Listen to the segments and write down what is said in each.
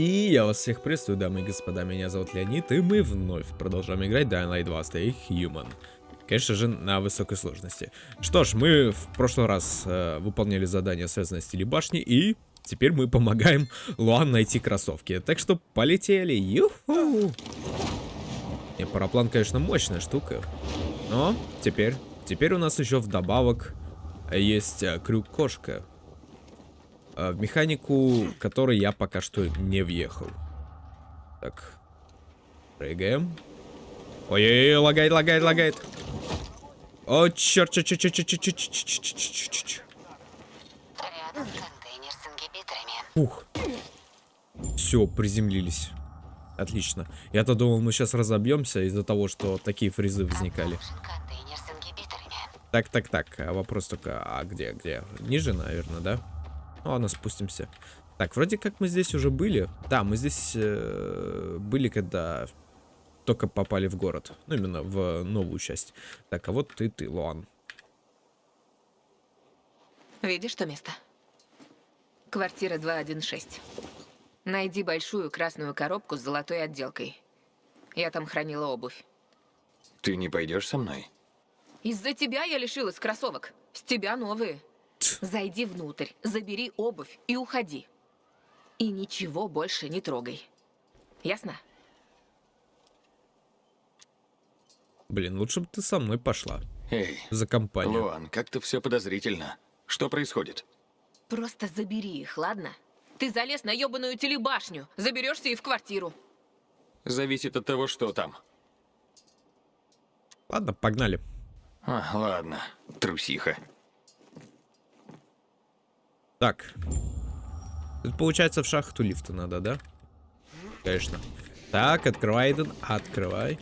И я вас всех приветствую, дамы и господа, меня зовут Леонид, и мы вновь продолжаем играть Dying Light 2 Stay Human. Конечно же, на высокой сложности. Что ж, мы в прошлый раз э, выполняли задание, связанное с телебашней, и теперь мы помогаем Луан найти кроссовки. Так что полетели, юху! И параплан, конечно, мощная штука. Но теперь, теперь у нас еще вдобавок есть э, крюк-кошка. А, в механику, которой я пока что не въехал. Так. Прыгаем. Ой-ой-ой, лагает, лагает, лагает. О, черт, черт, черт, черт, черт, черт, черт, черт, черт, черт, черт. Рядом контейнер с ингибиторами. Ух. Все, приземлились. Отлично. Я-то думал, мы сейчас разобьемся из-за того, что такие фризы возникали. Так, так, так. А вопрос только, а где, где? Ниже, наверное, да? Ну, ладно, спустимся. Так, вроде как мы здесь уже были. Да, мы здесь э, были, когда только попали в город. Ну, именно в новую часть. Так, а вот ты, ты, Луан. Видишь то место? Квартира 216. Найди большую красную коробку с золотой отделкой. Я там хранила обувь. Ты не пойдешь со мной? Из-за тебя я лишилась кроссовок. С тебя новые. Зайди внутрь, забери обувь и уходи. И ничего больше не трогай. Ясно? Блин, лучше бы ты со мной пошла. Эй, За компанию. Луан, как-то все подозрительно. Что происходит? Просто забери их, ладно? Ты залез на ёбаную телебашню. Заберешься и в квартиру. Зависит от того, что там. Ладно, погнали. А, ладно, трусиха. Так. Тут, получается, в шахту лифта надо, да? Конечно. Так, открывай, Эйден, открывай.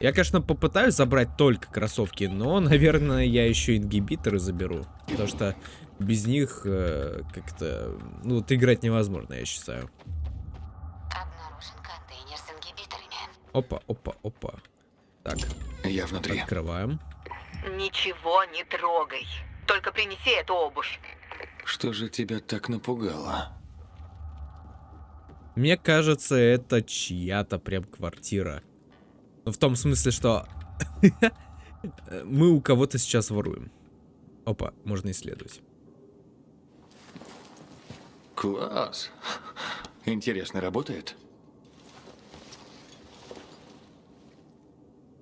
Я, конечно, попытаюсь забрать только кроссовки, но, наверное, я еще ингибиторы заберу. Потому что без них э, как-то... Ну, вот играть невозможно, я считаю. Обнаружен контейнер с ингибиторами. Опа, опа, опа. Так, Я внутри. открываем. Ничего не трогай. Только принеси эту обувь. Что же тебя так напугало? Мне кажется, это чья-то прям квартира. Ну, в том смысле, что мы у кого-то сейчас воруем. Опа, можно исследовать. Класс. Интересно, работает?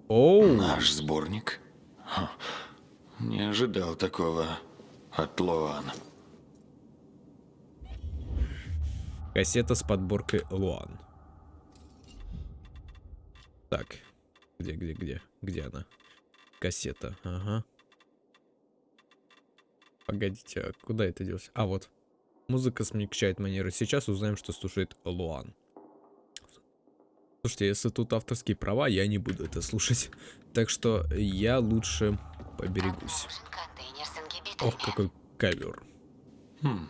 Оу, Наш сборник? Не ожидал такого от Луан. кассета с подборкой Луан. Так, где, где, где? Где она? Кассета, ага. Погодите, а куда это делось? А, вот. Музыка смягчает манеры. Сейчас узнаем, что слушает Луан. Слушайте, если тут авторские права, я не буду это слушать. Так что я лучше поберегусь. Ох, какой ковер. Хм,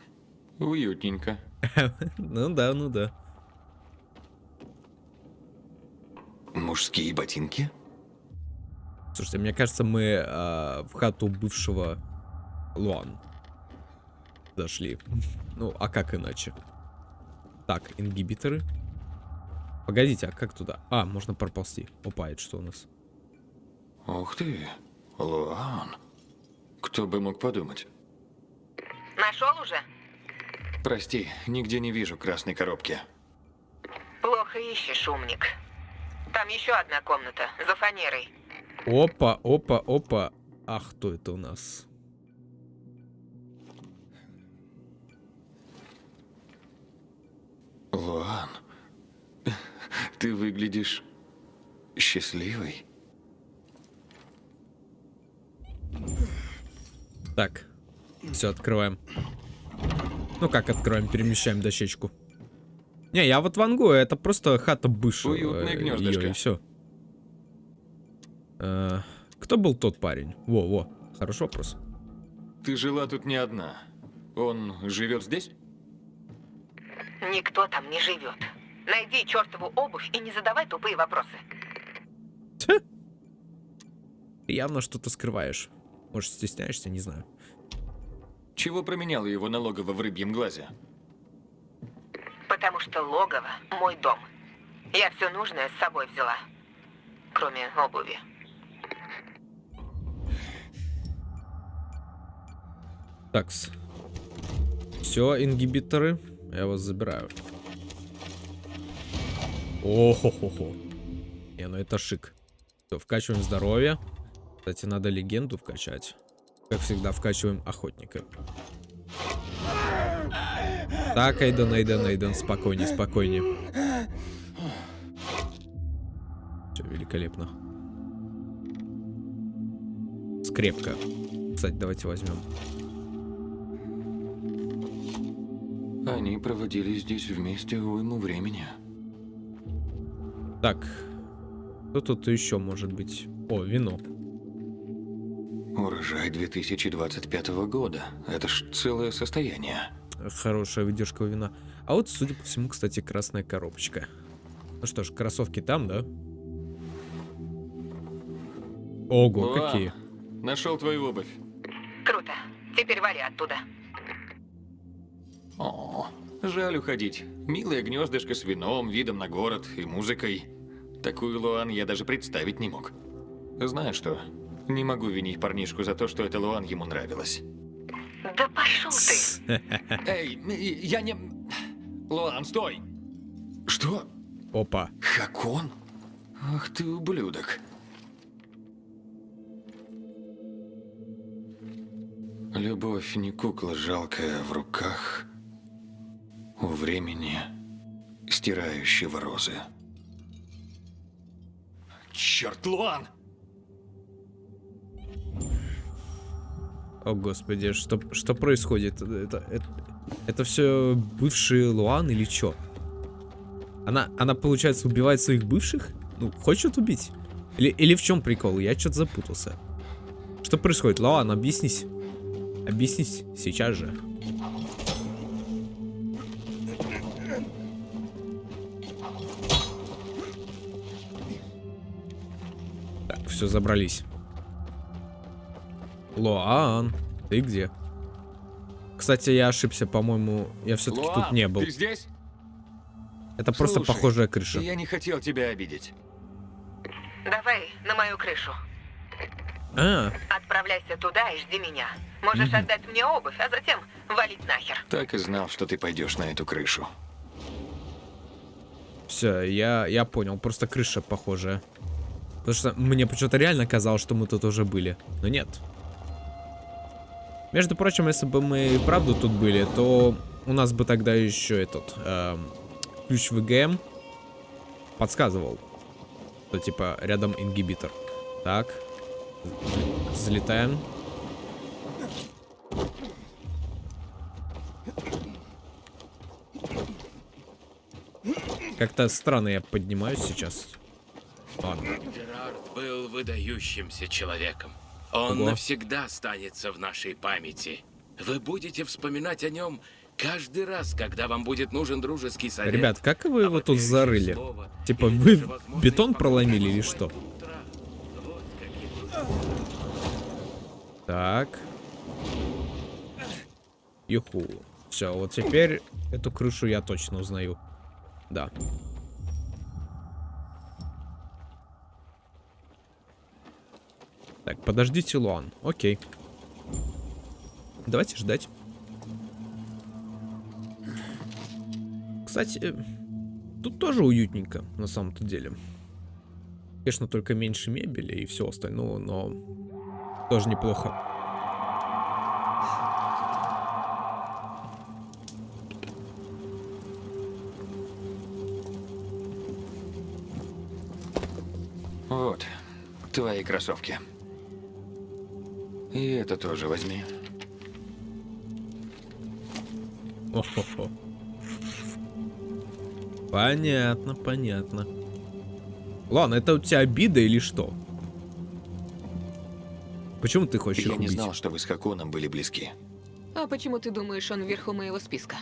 уютненько. Ну да, ну да. Мужские ботинки? Слушайте, мне кажется, мы а, в хату бывшего Луан зашли. Ну, а как иначе? Так, ингибиторы. Погодите, а как туда? А, можно проползти. Опа, это что у нас? Ух ты, Луан. Кто бы мог подумать? Нашел уже? Прости, нигде не вижу красной коробки. Плохо ищешь, умник. Там еще одна комната, за фанерой. Опа, опа, опа. А кто это у нас? Луан, ты выглядишь счастливой. Так, все, открываем. Ну как откроем, перемещаем дощечку. Не, я вот вангую, это просто хата бывшего. Уютное э, гнездышко. и все. кто был тот парень? Во, во, хороший вопрос. Ты жила тут не одна. Он живет здесь? Никто там не живет. Найди чертову обувь и не задавай тупые вопросы. Явно что-то скрываешь. Может, стесняешься, не знаю. Чего променяла его на логово в рыбьем глазе? Потому что логово – мой дом. Я все нужное с собой взяла. Кроме обуви. Такс. Все, ингибиторы. Я вас забираю. О-хо-хо-хо. Не, ну это шик. Всё, вкачиваем здоровье. Кстати, надо легенду вкачать. Как всегда, вкачиваем охотника. Так, Эйден, Эйден, Эйден, спокойней, спокойней. Все великолепно. Скрепка. Кстати, давайте возьмем. Они проводили здесь вместе уйму времени. Так. Что тут еще может быть? О, вино. Урожай 2025 года. Это ж целое состояние. Хорошая выдержка у вина. А вот, судя по всему, кстати, красная коробочка. Ну что ж, кроссовки там, да? Ого, Луан, какие. Нашел твою обувь. Круто. Теперь вали оттуда. О, жаль уходить. Милое гнездышко с вином, видом на город и музыкой. Такую Луан я даже представить не мог. Знаешь что? Не могу винить парнишку за то, что эта Луан ему нравилась. Да пошел ты. Эй, я не... Луан, стой! Что? Опа. Хакон? Ах ты ублюдок. Любовь не кукла жалкая в руках у времени, стирающего розы. Черт, Луан! О, господи, что, что происходит? Это, это, это все бывший Луан или что? Она, она, получается, убивает своих бывших? Ну, хочет убить? Или, или в чем прикол? Я что-то запутался. Что происходит? Луан, объяснись. Объяснись сейчас же. Так, все, забрались. Луан, ты где? Кстати, я ошибся, по-моему, я все-таки тут не был. ты здесь? Это просто Слушай, похожая крыша. Я не хотел тебя обидеть. Давай на мою крышу. А, Отправляйся туда и жди меня. Можешь отдать мне обувь, а затем валить нахер. Так и знал, что ты пойдешь на эту крышу. все, я, я понял, просто крыша похожая. Потому что мне почему-то реально казалось, что мы тут уже были. Но нет. Между прочим, если бы мы правду тут были, то у нас бы тогда еще этот эм, ключ ВГМ подсказывал, что типа рядом ингибитор. Так, залетаем. Как-то странно я поднимаюсь сейчас. Ладно. Джерард был выдающимся человеком. Он Ого. навсегда останется в нашей памяти. Вы будете вспоминать о нем каждый раз, когда вам будет нужен дружеский совет. Ребят, как вы А его вот тут зарыли? слово Типа вы бетон проломили или что? Вот Так. Юху. Все, вот теперь эту крышу я точно узнаю. Да. Так, подождите, Луан. Окей. Давайте ждать. Кстати, э, тут тоже уютненько, на самом-то деле. Конечно, только меньше мебели и все остального, но тоже неплохо. Вот, твои кроссовки. И это тоже возьми. О-хо-хо. Понятно, понятно. Ладно, это у тебя обида или что? Почему ты хочешь Я их не убить? знал, что вы с Хаконом были близки. А почему ты думаешь, он вверху моего списка?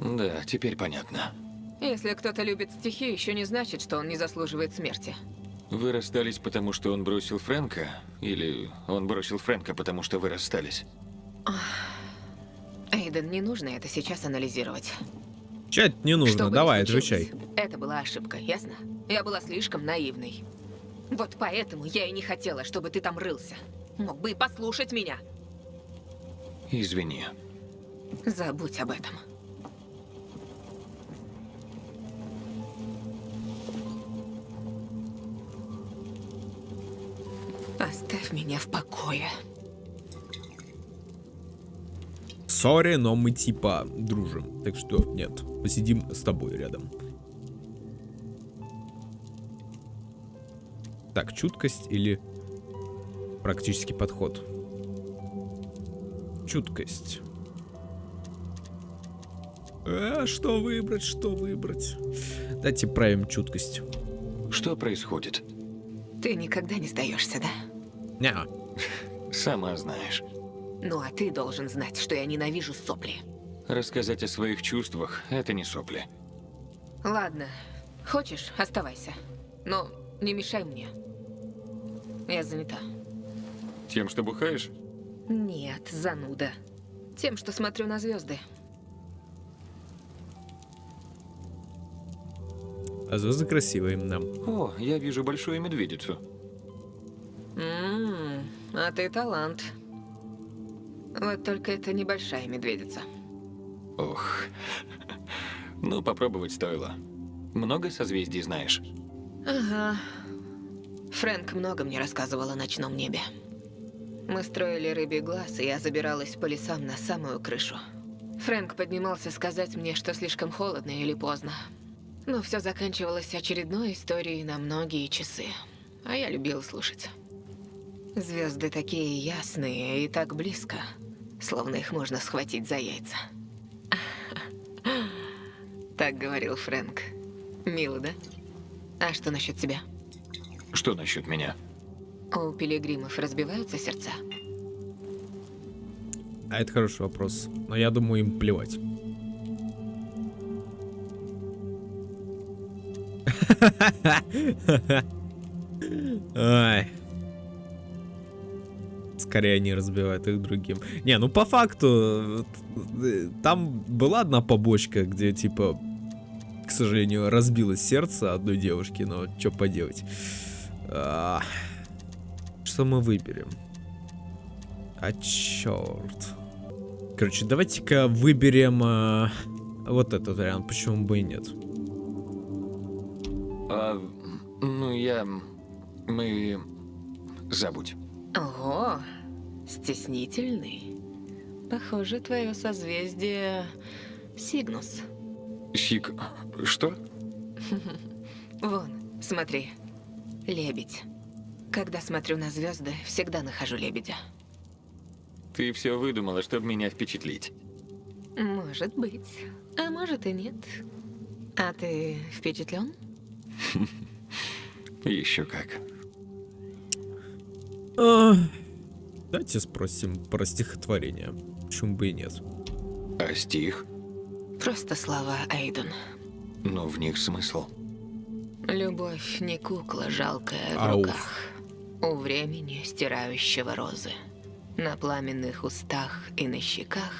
Да, теперь понятно. Если кто-то любит стихи, еще не значит, что он не заслуживает смерти. Вы расстались, потому что он бросил Фрэнка? Или он бросил Фрэнка, потому что вы расстались? Эйден, не нужно это сейчас анализировать. Чать не нужно, Что бы ни давай, отвечай. Это была ошибка, ясно? Я была слишком наивной. Вот поэтому я и не хотела, чтобы ты там рылся. Мог бы и послушать меня. Извини. Забудь об этом. Оставь меня в покое. Сори, но мы типа дружим. Так что нет, посидим с тобой рядом. Так, чуткость или практический подход? Чуткость. А, что выбрать, что выбрать? Давайте правим чуткость. Что происходит? Ты никогда не сдаешься, да? Ня. Сама знаешь. Ну а ты должен знать, что я ненавижу сопли. Рассказать о своих чувствах – это не сопли. Ладно, хочешь, оставайся. Но не мешай мне. Я занята. Тем, что бухаешь? Нет, зануда. Тем, что смотрю на звезды. А звезды красивые, да. О, я вижу большую медведицу. А ты талант. Вот только это небольшая медведица. Ох. Ну, попробовать стоило. Много созвездий знаешь? Ага. Фрэнк много мне рассказывал о ночном небе. Мы строили рыбий глаз, и я забиралась по лесам на самую крышу. Фрэнк поднимался сказать мне, что слишком холодно или поздно. Но все заканчивалось очередной историей на многие часы. А я любила слушать. Звезды такие ясные и так близко, словно их можно схватить за яйца. Так говорил Фрэнк. Мило, да? А что насчет тебя? Что насчет меня? У пилигримов разбиваются сердца? А это хороший вопрос. Но я думаю, им плевать. Ай. Скорее они разбивают их другим. Не, ну по факту, э, там была одна побочка, где типа, к сожалению, разбилось сердце одной девушки, но что поделать. А, Что мы выберем? А черт. Короче, давайте-ка выберем а, вот этот вариант, почему бы и нет. А, ну, я... Мы... Забудь. Ого, стеснительный. Похоже, твое созвездие Сигнус. Сик... Что? Вон, смотри. Лебедь. Когда смотрю на звезды, всегда нахожу лебедя. Ты все выдумала, чтобы меня впечатлить. Может быть. А может и нет. А ты впечатлен? Еще как. А, Давайте спросим про стихотворение. Почему бы и нет? А стих? Просто слова Эйден. Ну, в них смысл. Любовь не кукла жалкая в Ауф. руках. У времени стирающего розы. На пламенных устах и на щеках.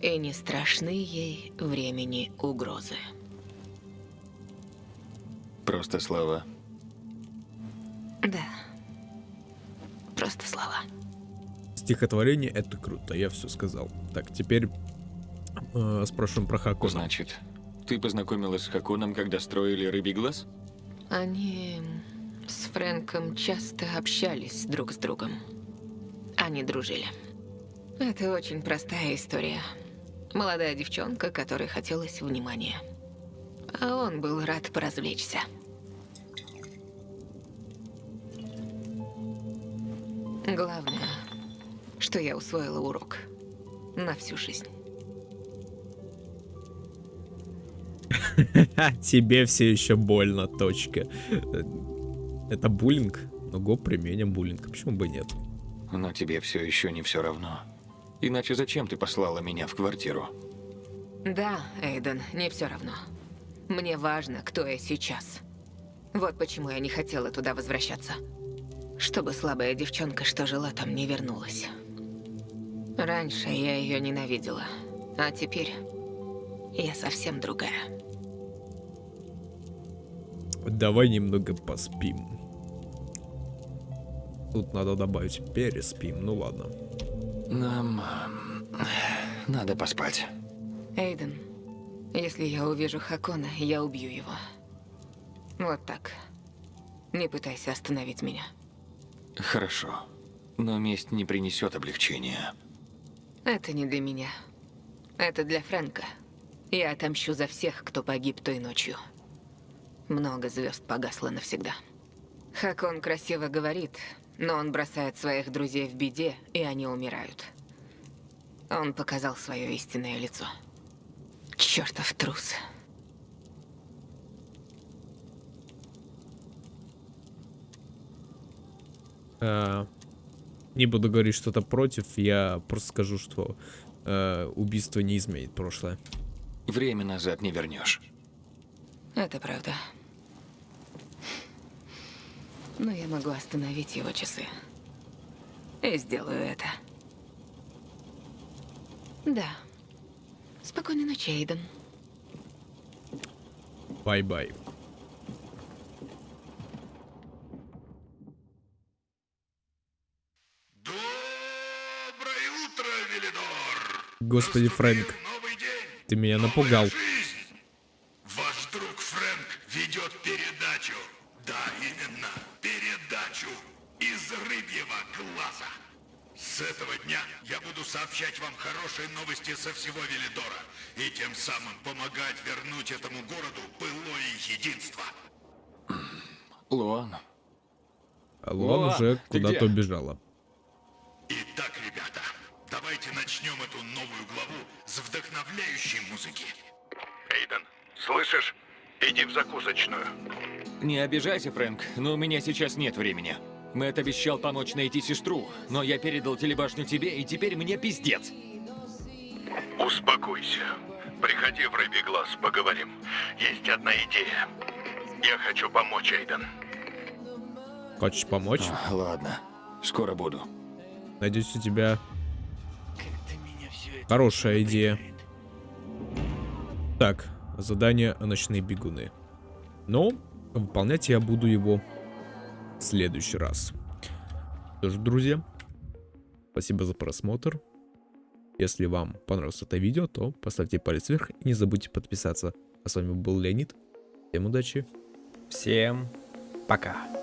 И не страшны ей времени угрозы. Просто слова. Да. Просто слова. Стихотворение это круто, я все сказал. Так, теперь э, спрашиваем про Хакона. Значит, ты познакомилась с Хаконом, когда строили рыбий глаз? Они с Фрэнком часто общались друг с другом. Они дружили. Это очень простая история. Молодая девчонка, которой хотелось внимания. А он был рад поразвлечься. Главное, что я усвоила урок на всю жизнь. Тебе все еще больно, точка. Это буллинг? Ну, го применим буллинг, почему бы нет? Но тебе все еще не все равно. Иначе зачем ты послала меня в квартиру? Да, Эйден, не все равно. Мне важно, кто я сейчас. Вот почему я не хотела туда возвращаться. Чтобы слабая девчонка, что жила там, не вернулась. Раньше я ее ненавидела, а теперь я совсем другая. Давай немного поспим. Тут надо добавить переспим, ну ладно. Нам э, надо поспать. Эйден, если я увижу Хакона, я убью его. Вот так. Не пытайся остановить меня. Хорошо. Но месть не принесет облегчения. Это не для меня. Это для Фрэнка. Я отомщу за всех, кто погиб той ночью. Много звезд погасло навсегда. Хакон красиво говорит, но он бросает своих друзей в беде, и они умирают. Он показал свое истинное лицо. Чертов трус. А, не буду говорить что-то против, я просто скажу, что э, убийство не изменит прошлое. Время назад не вернешь. Это правда. Но я могу остановить его часы. И сделаю это. Да. Спокойной ночи, Эйден. Bye-bye. Господи, Фрэнк, ты меня напугал. Ваш друг Фрэнк ведет передачу. Да, именно, передачу из рыбьего глаза. С этого дня я буду сообщать вам хорошие новости со всего Велидора и тем самым помогать вернуть этому городу былое единство. Луан, Лон О, уже куда-то убежала. Начнем эту новую главу с вдохновляющей музыки. Эйден, слышишь? Иди в закусочную. не обижайся, Фрэнк, но у меня сейчас нет времени. Мэтт обещал помочь найти сестру, но я передал телебашню тебе, и теперь мне пиздец. Успокойся. Приходи в рыбий глаз, поговорим. Есть одна идея. Я хочу помочь, Эйден. Хочешь помочь? А, ладно, скоро буду. Надеюсь, у тебя хорошая идея. Так, задание «Ночные бегуны». Но выполнять я буду его в следующий раз. Что ж, друзья, спасибо за просмотр. Если вам понравилось это видео, то поставьте палец вверх и не забудьте подписаться. А с вами был Леонид. Всем удачи. Всем пока.